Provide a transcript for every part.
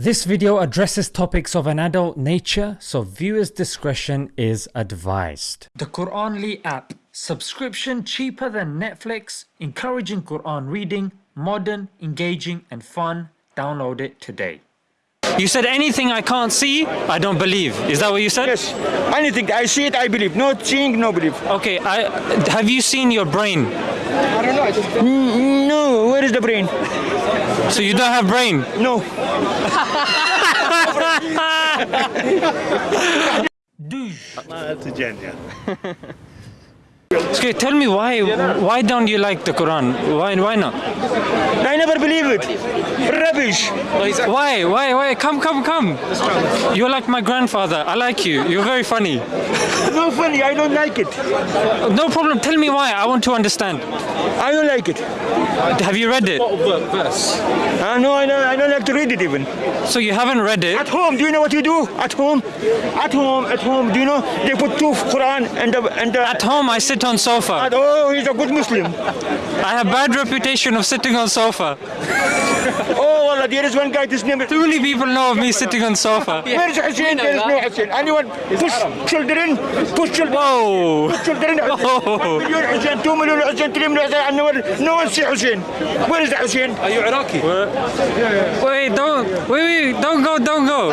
This video addresses topics of an adult nature, so viewers' discretion is advised. The Quranly app. Subscription cheaper than Netflix, encouraging Quran reading, modern, engaging, and fun. Download it today. You said anything I can't see, I don't believe. Is that what you said? Yes, anything. I see it, I believe. Not seeing, no believe. Okay, I, have you seen your brain? I don't know. Just... Mm, No, where is the brain? So you don't have brain? No. Okay, tell me why why don't you like the Quran? Why why not? I never believe it. Rubbish. Why? Why? Why? Come, come, come. You're like my grandfather. I like you. You're very funny. No funny, I don't like it. No problem. Tell me why. I want to understand. I don't like it. Have you read it? Verse. Uh, no, I don't, I don't like to read it even. So you haven't read it? At home, do you know what you do? At home? At home, at home, do you know? They put two Quran and the... And the At home, I sit on sofa. oh, he's a good Muslim. I have bad reputation of sitting on sofa. Oh, Allah, there is one guy, his name is... Too many people know of me sitting on sofa. Where is Hussein? There is no Hussein. Anyone push children, push children. Whoa. children. Oh. One million Hussein, two million Hussein, three million Hussein, no one, no one see Hussein. Where is the Hussein? Are you Iraqi? Wait, don't. Wait, wait, don't go, don't go.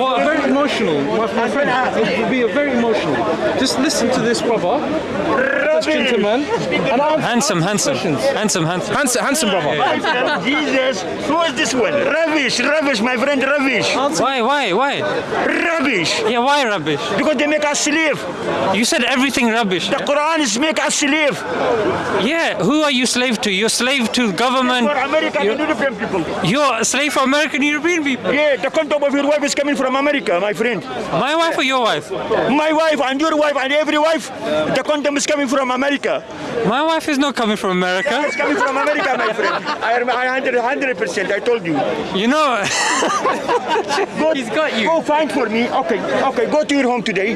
What? Very emotional, my, my friend. It would be very emotional. Just listen to this brother, this gentleman, and I'm Handsome, handsome, handsome, handsome. handsome, handsome brother. Jesus, who is this one? Rubbish, rubbish, my friend, rubbish. Why, why, why? Rubbish. Yeah, why rubbish? Because they make us slave. You said everything rubbish. The Quran is make us slave. Yeah, who are you slave to? You're slave to government. For American You're, European people. you're a slave for American European people. Yeah, the contact of your wife is coming from America, my friend. My wife or your wife? My wife and your wife and every wife, the condom is coming from America. My wife is not coming from America. It's coming from America, my friend. I am 100 percent. I told you. You know, Go, He's got you. Go find for me. Okay, okay. Go to your home today.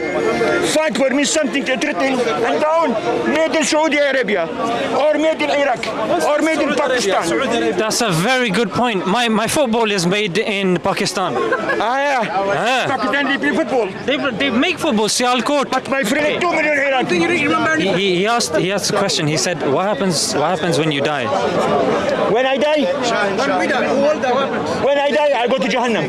Find for me something interesting and down. Made in Saudi Arabia, or made in Iraq, or made in Pakistan. that's a very good point. My my football is made in Pakistan. Ah, yeah. Ah. Pakistan they play football. They, they make football, Sialkot. But my friend, two million Iraq. He, he, he asked he asked a question. He said, "What happens? What happens when you die?" When I die, when I die, I go to Jahannam.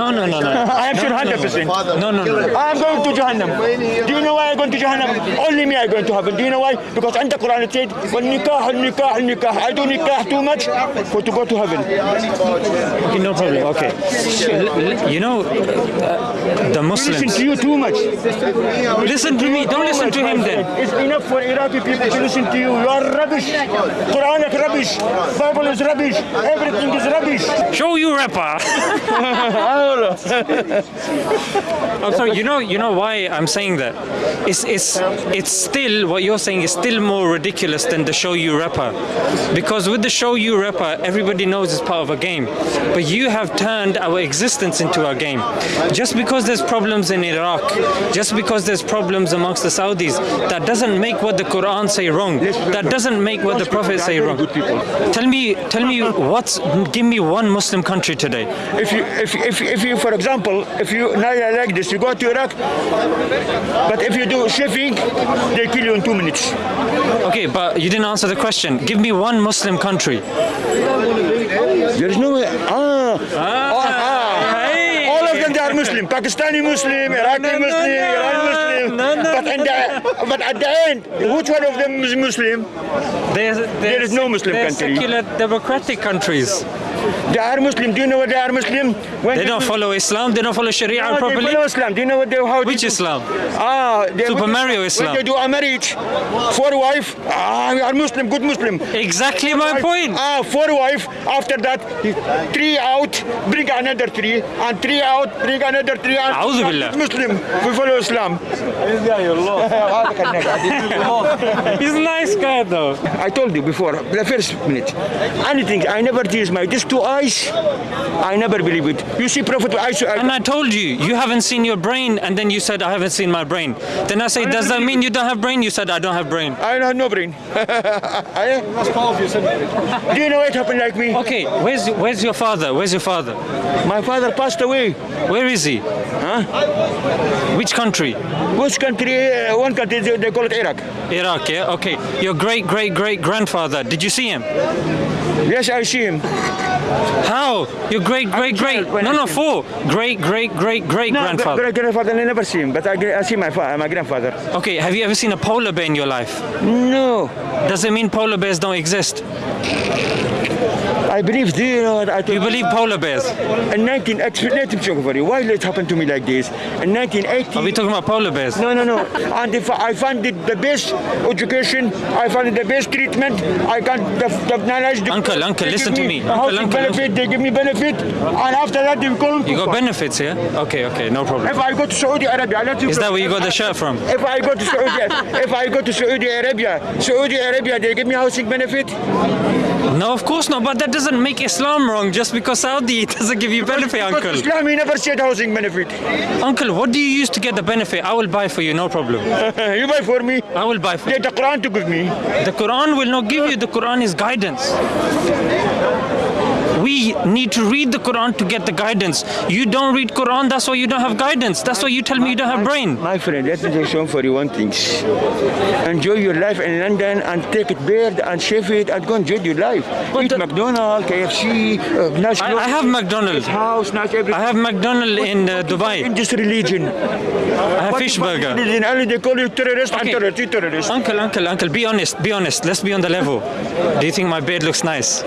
No, no, no, no. I am sure 100 percent. No, no, no. I am going to Jahannam. Do you know why I'm going to Jahannam? Only me are going to heaven. Do you know why? Because in the Quran it said, "Nikah, nikah, nikah." I do nikah too much for to go to heaven. Okay, no problem. Okay. You know, uh, the Listen Muslims. to you too much. Listen to me. Don't listen to him then. It's enough for Iraqi people to listen to you. You are rubbish. Quran is rubbish. Bible is rubbish. Everything is rubbish. Show you rapper. I'm sorry. You know, you know why I'm saying that? It's it's it's still what you're saying is still more ridiculous than the show you rapper, because with the show you rapper, everybody knows it's part of a game, but you have turned our existence into a game. Just because there's problems in Iraq, just because there's problems amongst the Saudis, that doesn't make what the Quran say wrong. That doesn't make what the Prophet say wrong. Tell me, tell me what's. Give me one Muslim country today. If you, if, if, if you, for example, if you now you like this, you go to Iraq, but if you do shaving, they kill you in two minutes. Okay, but you didn't answer the question. Give me one Muslim country. There is no way. Ah, ah. hey. All of them they are Muslim. Pakistani Muslim, Iraqi no, Muslim, no. Iran Muslim. But, in the, but at the end, which one of them is Muslim? There is no Muslim country. secular democratic countries. They are Muslim. Do you know what they are Muslim? When they don't follow Islam. They don't follow Sharia no, properly. They follow Islam. Do you know what they, how Which they Islam? Ah, they, Super Mario Islam. When they do a marriage, for wife. Ah, we are Muslim. Good Muslim. Exactly my wife, point. Ah, for wife. After that, three out, bring another three, and three out, bring another three. And Auzubillah. Muslim. We follow Islam. He's a nice guy though. I told you before, the first minute, anything, I never use my, Just two eyes, I never believe it. You see, Prophet, I, I, And I told you, you haven't seen your brain, and then you said, I haven't seen my brain. Then I say, does that mean you don't have brain? You said, I don't have brain. I don't have no brain. I- That's part of your sentence. do you know what happened like me? Okay, where's where's your father? Where's your father? My father passed away. Where is he? Huh? Which country? Which country? Uh, one country, they, they call it Iraq. Iraq, yeah? Okay. Your great great great grandfather, did you see him? Yes, I see him. How? Your great great great no no four great great great great No, grandfather. great grandfather, I never see him, but I, I see my, fa- my grandfather. Okay, have you ever seen a polar bear in your life? No, Does it mean polar bears don't exist? I believe, do you know what I Do you believe polar bears? In 19, let him talk for you. Why did it happened to me like this? In 1980. Are we talking about polar bears? No, no, no. And if I find it the best education, I find it the best treatment. I got the, the knowledge. The, Uncle, uncle, they listen give to me. Uncle, uncle, benefit, they give me benefit, and after that they call me You got benefits, yeah? Okay, okay, no problem. If I go to Saudi Arabia, let you Is that where you got the shirt from? If I go to Saudi, if I go to Saudi Arabia, Saudi Arabia, they give me housing benefit. No, of course not. But that doesn't make Islam wrong. Just because Saudi doesn't give you benefit, Because uncle. Islam, he never said housing benefit. Uncle, what do you use to get the benefit? I will buy for you, no problem. you buy for me. I will buy for you. Get the Quran to give me. The Quran will not give you. The Quran is guidance. We need to read the Quran to get the guidance. You don't read Quran, that's why you don't have guidance. That's why you tell me you don't have brain. My friend, let me show for you one thing. Enjoy your life in London and take it bird and shave it and go enjoy your life. Eat the- McDonald's, KFC, uh, nice I, I have McDonald's. house, nice everything. I have McDonald's in uh, in Dubai. this religion. I have What fish burger. Religion? Only they call you terrorist Okay. and terrorist, terrorist. Uncle, uncle, uncle, be honest, be honest. Let's be on the level. Do you think my beard looks nice?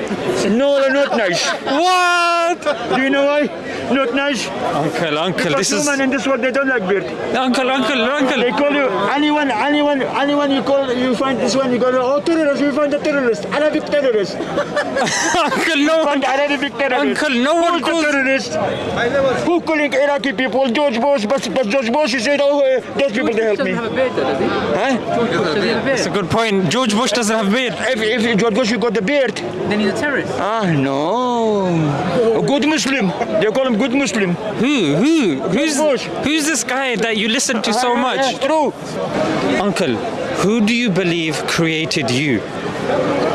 No, they're not nice. What? Do you know why? Not nice. Uncle, uncle, Because this is. human in this world, they don't like beard. Uncle, uncle, uncle. They call you anyone, anyone, anyone you call, you find this one, you go, oh terrorist, you find a terrorist, Arabic terrorist. Uncle, no. Find Arabic terrorist. Uncle, no one Who's the calls. terrorist? Who calling Iraqi people? George Bush, but, but George Bush, he said, oh, uh, those people, they help me. doesn't have a beard, though, does he? Huh? George Bush doesn't have a That's a good point. George Bush doesn't have beard. If, if George Bush, you got the beard. Then he's a terrorist. Ah, no. A good Muslim. They call him good Muslim. Who? Who? Who's who's this guy that you listen to so much? true. Uncle, who do you believe created you?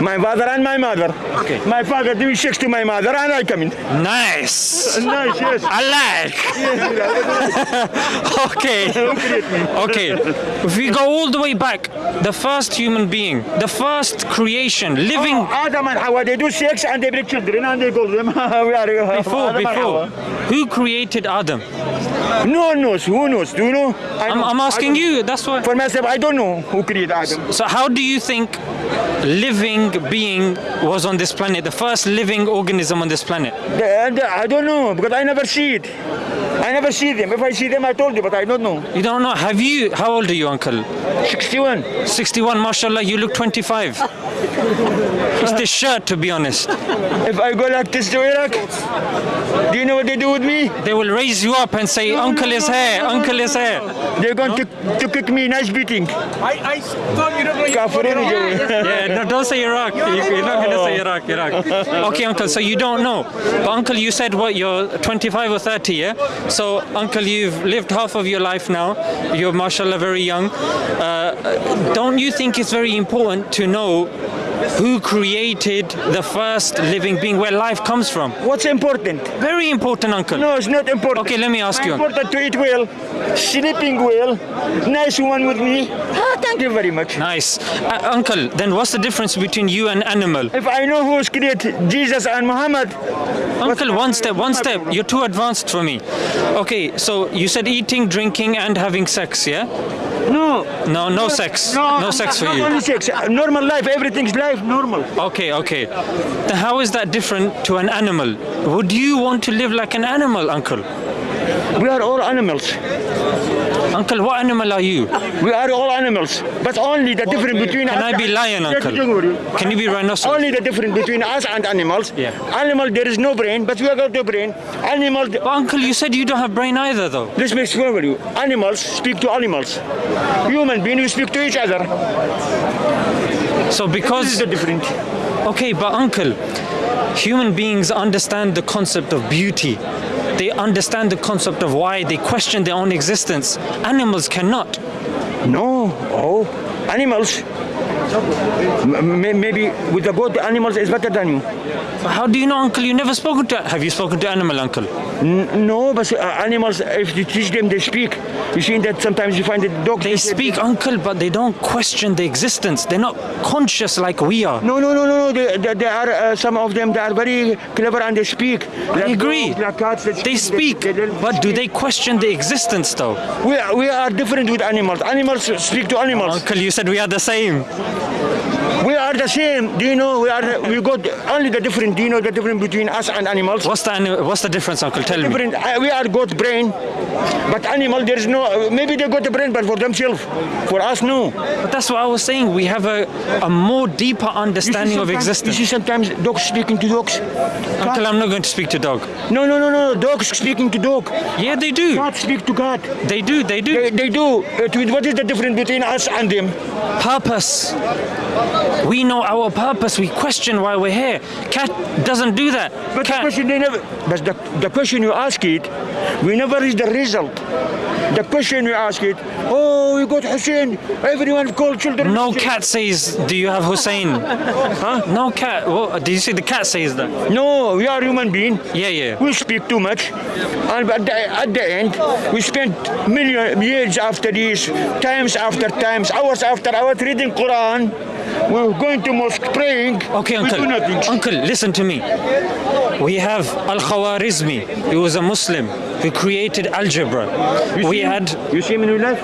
My father and my mother. Okay. My father doing sex to my mother and I come in. Nice. Nice, yes. I like. okay. Okay. If we go all the way back, the first human being, the first creation, living oh, Adam and Hawa, they do sex and they bring children and they call them. we are, uh, before, Adam before. Who created Adam? No one knows. Who knows? Do you know? I I'm, know. I'm asking you. That's why. For myself, I don't know who created Adam. So how do you think living being was on this planet? The first living organism on this planet? The- uh, I don't know because I never see it. I never see them. If I see them, I told you, but I don't know. You don't know. Have you? How old are you, uncle? 61. 61. Mashallah, you look 25. it's this shirt, to be honest. If I go like this to Iraq, do you know what they do with me? They will raise you up and say, "Uncle is here. Uncle is here." They're going to, to kick me, nice beating. I, I thought you don't know Kafirin is over. Yeah, no, don't say Iraq. You- You're not gonna say Iraq, Iraq. Okay, uncle. So you don't know, but uncle, you said what? You're 25 or 30, yeah? So, uncle, you've lived half of your life now. You're, mashallah, very young. Uh, don't you think it's very important to know who created the first living being, where life comes from? What's important? Very important, uncle. No, it's not important. Okay, let me ask you. Important to eat well, sleeping well, nice one with me. Ah, thank you very much. Nice, uh, uncle. Then what's the difference between you and animal? If I know who's created Jesus and Muhammad, Uncle, one step, one step. You're too advanced for me. Okay, so you said eating, drinking, and having sex, yeah? No. No, no sex. No sex for not you. only sex. Normal life, everything's life, normal. Okay, okay. Then how is that different to an animal? Would you want to live like an animal, uncle? We are all animals. Uncle, what animal are you? We are all animals. But only the difference between Can us. I be lion, uncle? Can you be rhinoceros? Only the difference between us and animals. Yeah. Animal, there is no brain, but we have got the brain. Animal, But uncle, you said you don't have brain either, though. this makes sure with you. Animals speak to animals. Human beings, we speak to each other. So because... This is because the difference. okay, but uncle, Human beings understand the concept of beauty. They understand the concept of why they question their own existence. Animals cannot. No, oh, animals. M- maybe with the goat, animals is better than you. How do you know, uncle? You never spoken to. Have you spoken to animal, uncle? N- no, but uh, animals, if you teach them, they speak. You see that sometimes you find that dogs. They speak, uncle, but they don't question the existence. They're not conscious like we are. No, no, no, no, no. They, they, they are uh, some of them. They are very clever and they speak. I agree. Dogs, like cats, They speak, but do they question the existence though? We are, we are different with animals. Animals speak to animals. Uncle, you said we are the same. Are the same. Do you know? We are. We got only the different. Do you know the difference between us and animals? What's the what's the difference, uncle? Tell me. Uh, We are got brain, but animal there is no. Maybe they got the brain, but for themselves. For us, no. But that's what I was saying. We have a, a more deeper understanding of existence. You see sometimes dogs speaking to dogs. Uncle, I'm not going to speak to dog. No, no, no, no. Dogs speaking to dog. Yeah, they do. Cat speak to God. They do. They do. They, they do. What is the difference between us and them? Purpose. We know our purpose. We question why we're here. Cat doesn't do that. But the question they never. But the, the question you ask it, we never reach the result. The question we ask it. Oh, we got Hussein. Everyone called children. No Hussein." cat says, "Do you have Hussein?" Huh? No cat. Well, did you see the cat says that? No, we are human being. Yeah, yeah. We speak too much, and at the, at the end, we spend million years after this, times after times, hours after hours reading Quran. We're going to mosque praying. Okay, uncle. Uncle, listen to me. We have Al Khawarizmi. He was a Muslim who created algebra. You We him? had You see him in real life?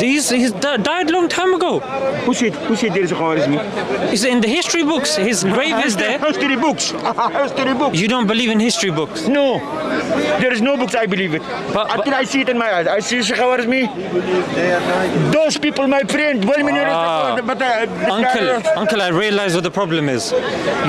these. He di- died long time ago. Who said? Who said there is a Khawarizmi? He's in the history books. His grave is there. History books. History books. You don't believe in history books. No, there is no books. I believe it. But- Until I see it in my eyes. I see Sheikh Khawarizmi. Those people, my friend, well, Ah. but uh, Uncle, uncle, I realize what the problem is.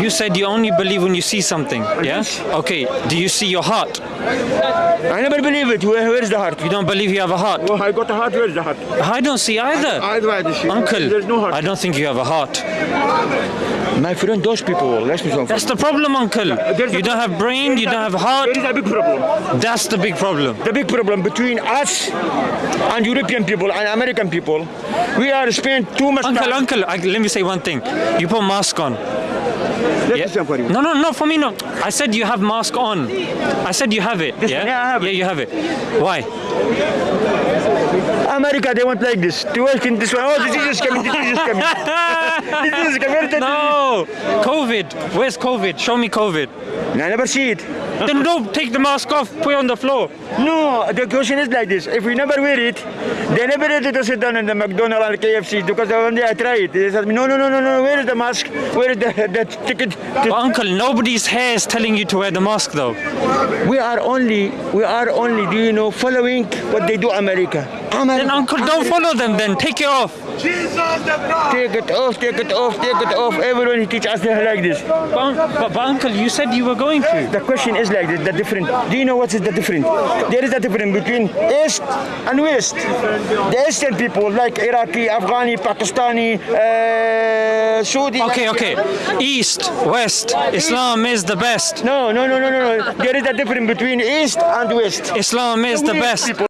You said you only believe when you see something. Yeah. Yes. Okay. Do you see your heart? I never believe it. Where, where is the heart? You don't believe you have a heart. Oh, I got a heart. Where is the heart? I don't see either. I don't Uncle, there's no heart. I don't think you have a heart. My friend, those people. Let's be That's the problem, uncle. Uh, there's You a- don't have brain, you don't have heart. is a big problem. That's the big problem. The big problem between us and European people and American people, we are spent too much Uncle, time. uncle, I, let me say one thing. You put mask on. Yeah. for you. No, no, no, for me, no. I said you have mask on. I said you have it. This- yeah? yeah, I have yeah, it. you have it. Why? America, they want like this. To work in this one. Oh, the disease is coming. The disease is coming. the disease is coming. No! COVID. Where's COVID? Show me COVID. I never see it. Then don't take the mask off, put it on the floor. No, the question is like this. If we never wear it, they never let us sit down in the McDonald's and KFC because one day I tried it. They said, no, no, no, no, no, where is the mask? Where is the, the ticket? But uncle, nobody's hair is telling you to wear the mask though. We are only, we are only, do you know, following what they do America. Then uncle, don't follow them then. Take it off. Take it off, take it off, take it off. Everyone teach us like this. But, un- but, but uncle, you said you were going to. The question is like this, the different. Do you know what is the difference? There is a difference between East and West. The Eastern people like Iraqi, Afghani, Pakistani, uh, Saudi. Okay, okay. East, West, Islam is the best. No, no, no, no, no, no. There is a difference between East and West. Islam is the West best. people